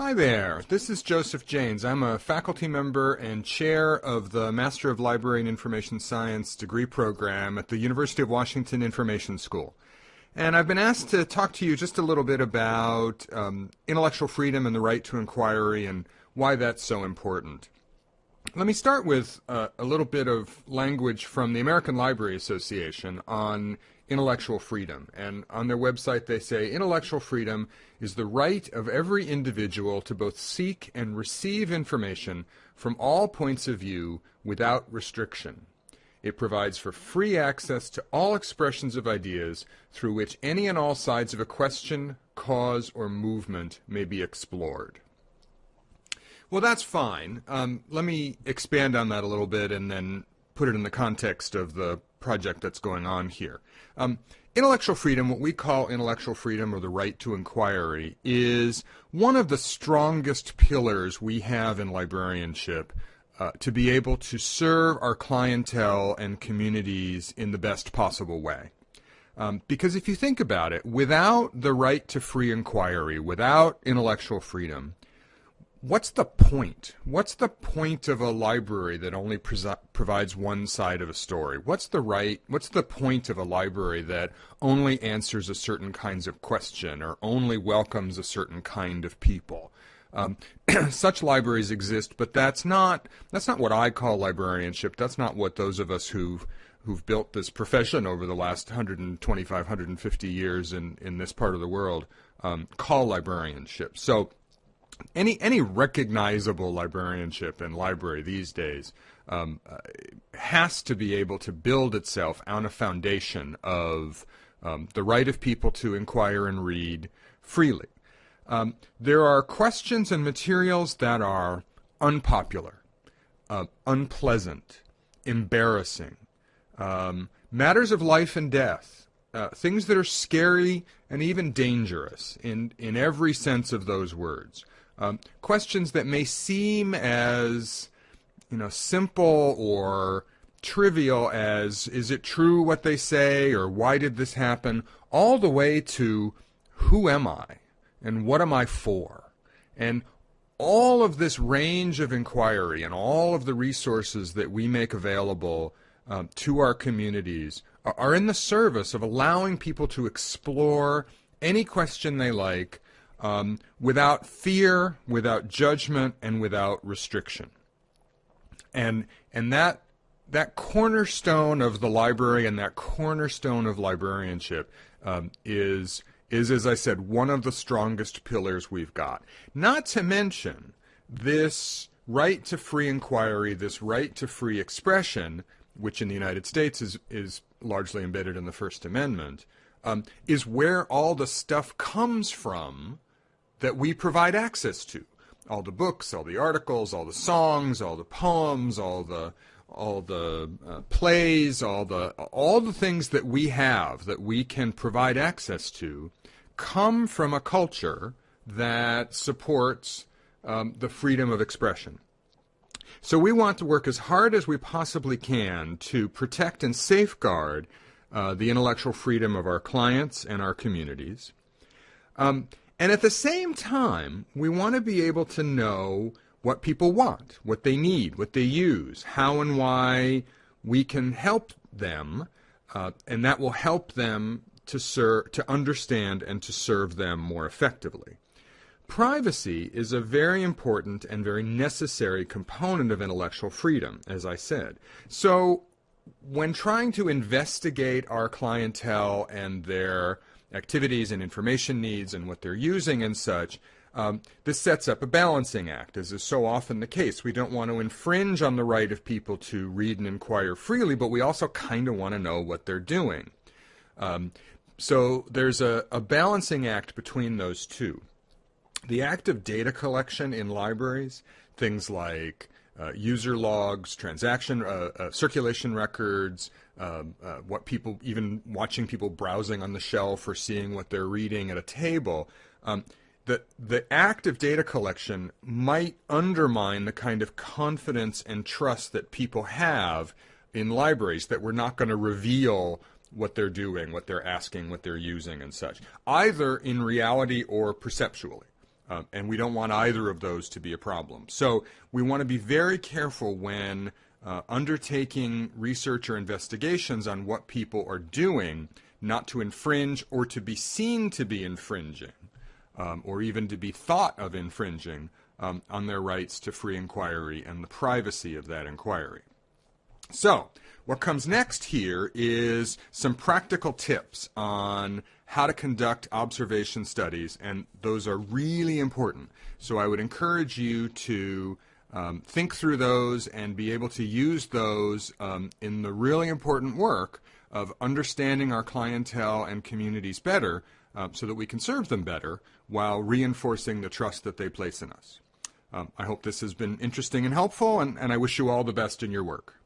Hi there, this is Joseph Janes. I'm a faculty member and chair of the Master of Library and Information Science degree program at the University of Washington Information School. And I've been asked to talk to you just a little bit about um, intellectual freedom and the right to inquiry and why that's so important. Let me start with uh, a little bit of language from the American Library Association on intellectual freedom. And on their website, they say intellectual freedom is the right of every individual to both seek and receive information from all points of view without restriction. It provides for free access to all expressions of ideas through which any and all sides of a question, cause, or movement may be explored. Well, that's fine. Um, let me expand on that a little bit and then put it in the context of the project that's going on here. Um, intellectual freedom, what we call intellectual freedom or the right to inquiry, is one of the strongest pillars we have in librarianship uh, to be able to serve our clientele and communities in the best possible way. Um, because if you think about it, without the right to free inquiry, without intellectual freedom, What's the point? What's the point of a library that only provides one side of a story? What's the right? What's the point of a library that only answers a certain kinds of question or only welcomes a certain kind of people? Um, such libraries exist, but that's not that's not what I call librarianship. That's not what those of us who've who've built this profession over the last 125, 150 years in in this part of the world um, call librarianship. So any any recognizable librarianship and library these days um, uh, has to be able to build itself on a foundation of um, the right of people to inquire and read freely. Um, there are questions and materials that are unpopular, uh, unpleasant, embarrassing, um, matters of life and death, uh, things that are scary and even dangerous in, in every sense of those words. Um, questions that may seem as you know simple or trivial as is it true what they say or why did this happen all the way to who am I and what am I for? And all of this range of inquiry and all of the resources that we make available um, to our communities are, are in the service of allowing people to explore any question they like um, without fear, without judgment, and without restriction. And and that that cornerstone of the library and that cornerstone of librarianship um, is is, as I said, one of the strongest pillars we've got. Not to mention this right to free inquiry, this right to free expression, which in the United States is is largely embedded in the First Amendment, um, is where all the stuff comes from that we provide access to. All the books, all the articles, all the songs, all the poems, all the all the uh, plays, all the all the things that we have that we can provide access to come from a culture that supports um, the freedom of expression. So we want to work as hard as we possibly can to protect and safeguard uh, the intellectual freedom of our clients and our communities. Um, and at the same time, we want to be able to know what people want, what they need, what they use, how and why we can help them, uh, and that will help them to to understand and to serve them more effectively. Privacy is a very important and very necessary component of intellectual freedom, as I said. So, when trying to investigate our clientele and their activities and information needs and what they're using and such, um, this sets up a balancing act, as is so often the case. We don't want to infringe on the right of people to read and inquire freely, but we also kind of want to know what they're doing. Um, so there's a, a balancing act between those two. The act of data collection in libraries, things like uh, user logs, transaction, uh, uh, circulation records, um, uh, what people, even watching people browsing on the shelf or seeing what they're reading at a table. Um, the, the act of data collection might undermine the kind of confidence and trust that people have in libraries that we're not going to reveal what they're doing, what they're asking, what they're using, and such, either in reality or perceptually. Uh, and we don't want either of those to be a problem. So we want to be very careful when uh, undertaking research or investigations on what people are doing, not to infringe or to be seen to be infringing, um, or even to be thought of infringing um, on their rights to free inquiry and the privacy of that inquiry. So, what comes next here is some practical tips on how to conduct observation studies, and those are really important. So I would encourage you to um, think through those and be able to use those um, in the really important work of understanding our clientele and communities better uh, so that we can serve them better while reinforcing the trust that they place in us. Um, I hope this has been interesting and helpful, and, and I wish you all the best in your work.